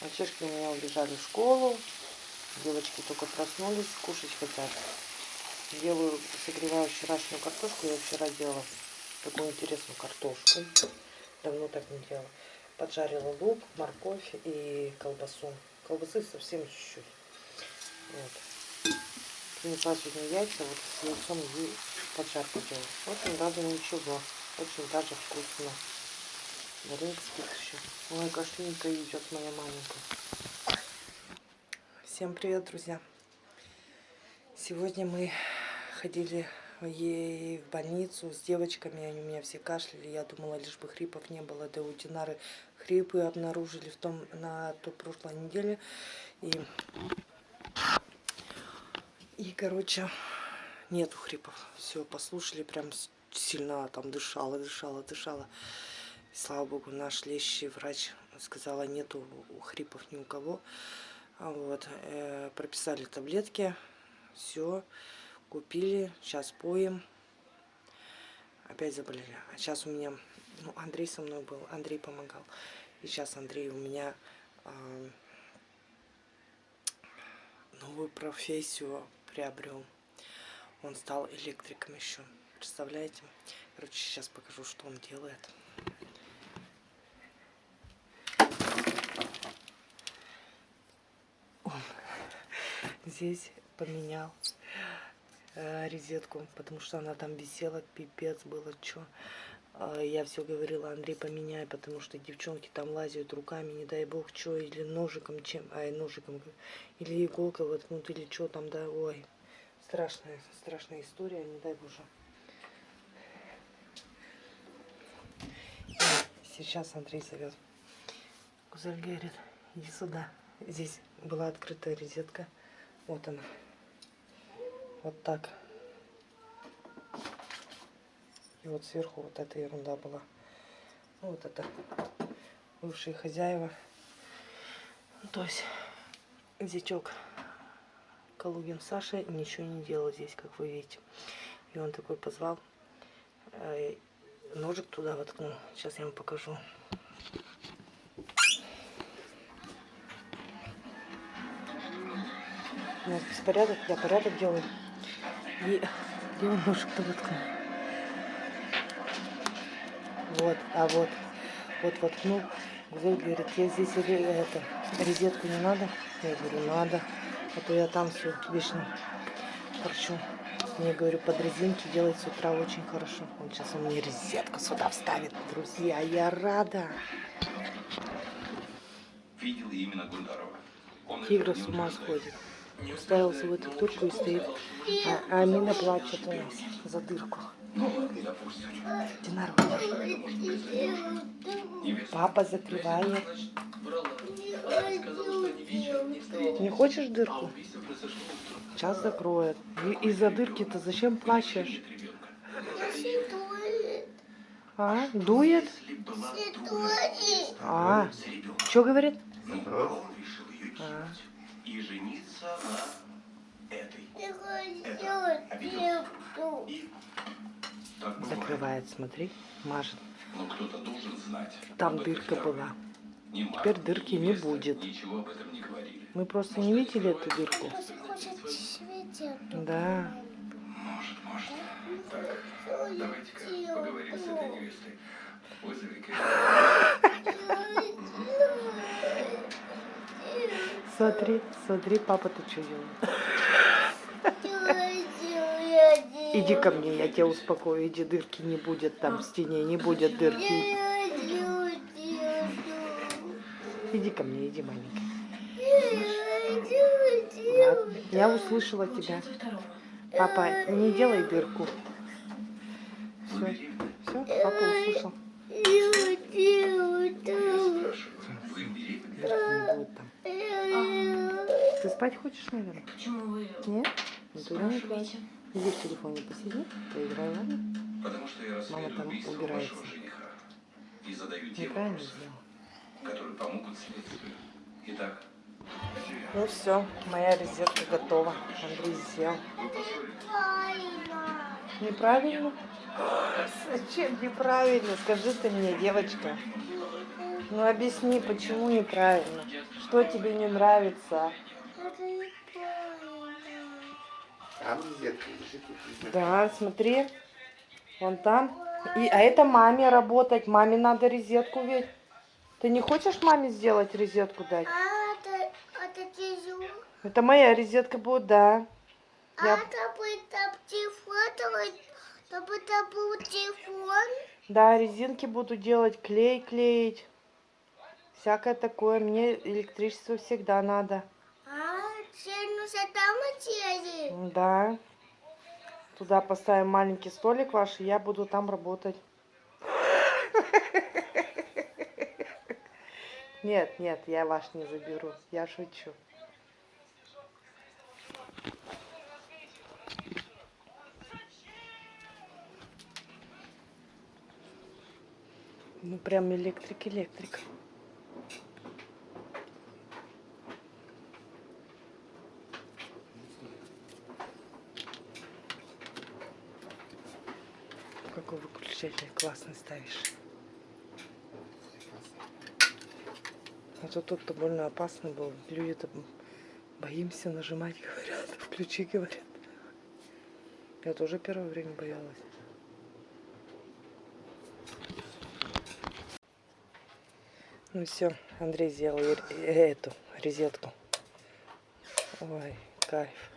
Мальчишки у меня убежали в школу. Девочки только проснулись, кушать хотят. Делаю, согреваю вчерашнюю картошку. Я вчера делала такую интересную картошку. Давно так не делала. Поджарила лук, морковь и колбасу. Колбасы совсем чуть-чуть. Вот. Принесла сегодня яйца, вот с яйцом и поджарку делаю. Очень даже ничего. Очень даже вкусно. Спит еще. Ой, кашленька идет моя маленькая. Всем привет, друзья. Сегодня мы ходили ей в больницу с девочками. Они у меня все кашляли. Я думала, лишь бы хрипов не было. Да у Динары хрипы обнаружили в том, на той прошлой неделе. И, и короче, нету хрипов. Все, послушали, прям сильно там дышала, дышала, дышала. Слава богу, наш лечащий врач сказала, нету хрипов ни у кого. Вот, э, прописали таблетки, все, купили, сейчас поем. Опять заболели. А сейчас у меня, ну, Андрей со мной был, Андрей помогал. И сейчас Андрей у меня э, новую профессию приобрел. Он стал электриком еще. Представляете? Короче, сейчас покажу, что он делает. Здесь поменял э, розетку, потому что она там висела, пипец было, что. Э, я все говорила, Андрей, поменяй, потому что девчонки там лазят руками, не дай бог, что, или ножиком, чем, ай, ножиком, или иголкой воткнут, или что там, да, ой. Страшная, страшная история, не дай боже. Сейчас Андрей зовет. Кузель говорит, иди сюда. Здесь была открытая розетка. Вот она. Вот так. И вот сверху вот эта ерунда была. Ну, вот это бывшие хозяева. Ну, то есть зятек Калугин Саша ничего не делал здесь, как вы видите. И он такой позвал, э, ножик туда воткнул. Сейчас я вам покажу. У нас беспорядок, я порядок делаю. И он ножик-то воткнул? Вот, а вот, вот воткнул. Гузель говорит, я здесь это, розетку не надо? Я говорю, надо. А то я там все вечно торчу. Я говорю, под резинки делать с утра очень хорошо. Он сейчас у меня розетку сюда вставит, друзья. Я рада. Видел именно Гундарова. Тигра с ума сходит уставился в эту дырку и стоит. А, а Амина плачет у нас за дырку. Динар, Папа закрывает. Не хочешь дырку? Сейчас закроет. Из-за дырки-то зачем плачешь? А, дует? А, что говорит? А и жениться на этой. Закрывает, смотри, мажет. Но кто-то должен знать. Там дырка была. Теперь дырки не будет. Ничего об этом не говорили. Мы просто не видели эту дырку. Да. Может, может. Так, давайте-ка поговорим с этой невестой. Вызови-ка. Смотри, смотри, папа, ты что делаешь? Иди ко мне, я тебя успокою. Иди, дырки не будет там в стене, не будет дырки. Иди ко мне, иди, маленькая. Ладно, я услышала тебя. Папа, не делай дырку. Все, все, папа услышал. Дырки не будет там. Ты спать хочешь, наверное? Почему вы Нет? Ну, спрашиваете? Иди в телефоне посиди, поиграй, ладно? Потому что я Мама там убирается. И задаю Неправильно сделал. Которые помогут следствию. Итак, ну все, моя резервка готова. Андрей съел. Неправильно? Зачем неправильно? Скажи ты мне, девочка. Ну объясни, почему неправильно? Что тебе не нравится? Там розетка лежит. Да, смотри. Вон там. И, а это маме работать. Маме надо розетку ведь. Ты не хочешь маме сделать розетку дать? А это, это тяжело. Это моя розетка будет, да. А Я- это будет там телефон, это был телефон. Да, резинки буду делать, клей клеить. Всякое такое. Мне электричество всегда надо. А, все нужно там отъедет. Да. Туда поставим маленький столик ваш, и я буду там работать. Нет, нет, я ваш не заберу. Я шучу. Ну прям электрик-электрик. Какой классный ставишь. А то тут-то больно опасно было. Люди-то боимся нажимать, говорят. Включи, говорят. Я тоже первое время боялась. Ну все, Андрей сделал эту розетку. Ой, кайф.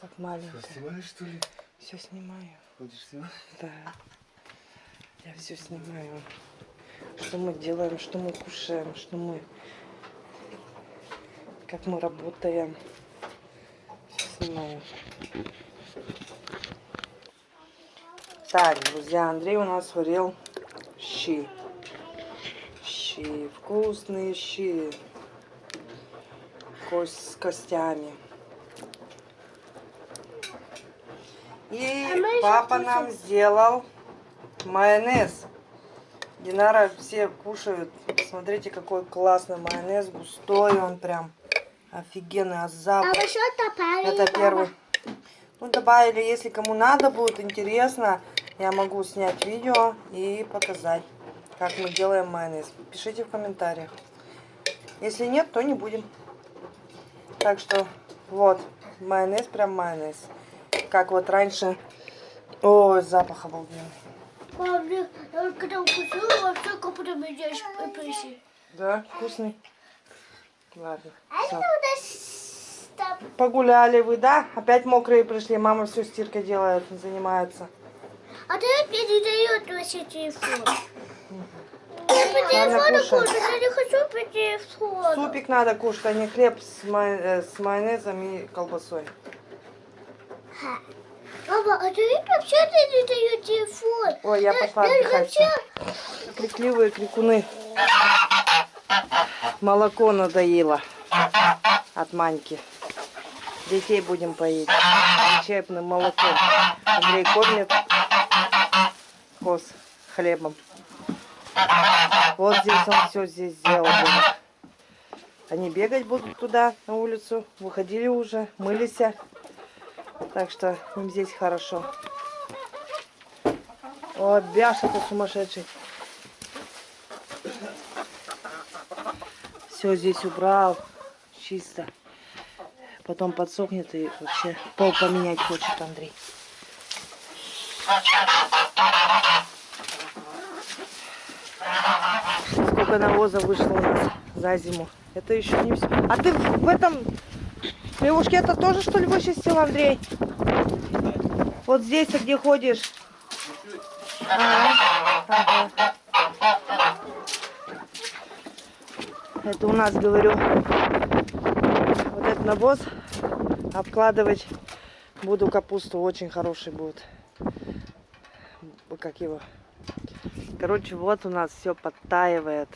Как маленькая. снимаешь, что ли? Все снимаю. Снимать? Да. Я все снимаю. Что мы делаем, что мы кушаем, что мы... Как мы работаем. Всё снимаю. Так, друзья, Андрей у нас сварил щи. Щи. Вкусные щи. Кость с костями. И А папа нам сделал майонез. Динара все кушают. Смотрите, какой классный майонез. Густой он прям. Офигенный. А А запах. вы что добавили, Это первый. Ну, добавили, если кому надо будет, интересно, я могу снять видео и показать, как мы делаем майонез. Пишите в комментариях. Если нет, то не будем. Так что, вот, майонез, прям майонез. Как вот раньше. Ой, запах обалденный. Мам, я я когда укусила, как будто меня. Да, вкусный. Ладно, А там. Погуляли вы, да? Опять мокрые пришли. Мама все стиркой делает, занимается. А ты мне не дает вообще телефон. Я по телефону кушаю, я не хочу по телефону. Супик надо кушать, а не хлеб с, май- э, с майонезом и колбасой. Мама, а ты вообще не дает телефон? Ой, я пошла я отдыхать. вообще... Крикливые крикуны. Молоко надоело от маньки. Детей будем поить лечебным молоком. Андрей кормит коз хлебом. Вот здесь он все здесь сделал. дома. Они бегать будут туда, на улицу. Выходили уже, мылись. Так что им здесь хорошо. О, Бяша-то сумасшедший. Все здесь убрал. Чисто. Потом подсохнет и вообще пол поменять хочет Андрей. Сколько навоза вышло у нас за зиму. Это еще не все. А ты в этом лягушке это тоже что ли вычистил, Андрей? Вот здесь, где ходишь? А. Это у нас, говорю, вот этот навоз обкладывать буду капусту. Очень хороший будет. Как его? Короче, вот у нас все подтаивает.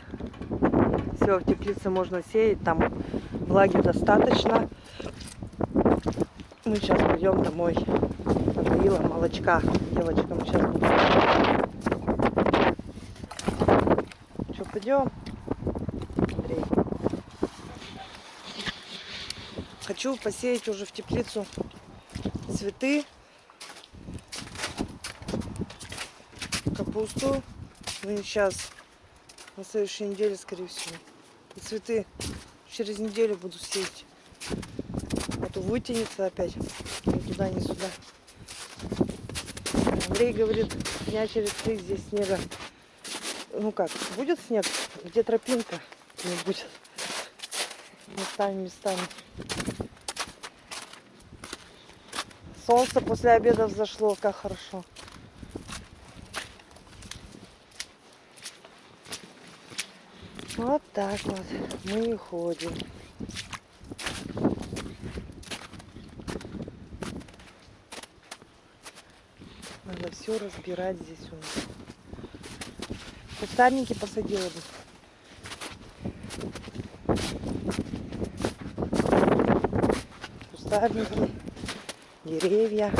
Все, в теплице можно сеять, там влаги достаточно. Мы сейчас пойдем домой. Надоело молочка девочкам сейчас. Что, пойдем? Андрей. Хочу посеять уже в теплицу цветы, капусту. Ну и сейчас, на следующей неделе, скорее всего. И цветы через неделю буду сеять. То вытянется опять. Ни туда, ни сюда. Андрей говорит, дня через три здесь снега. Ну как, будет снег, где тропинка не будет. Местами, местами. Солнце после обеда взошло, как хорошо. Вот так вот мы и ходим. Надо все разбирать здесь у нас. Кустарники посадила бы. Кустарники, деревья.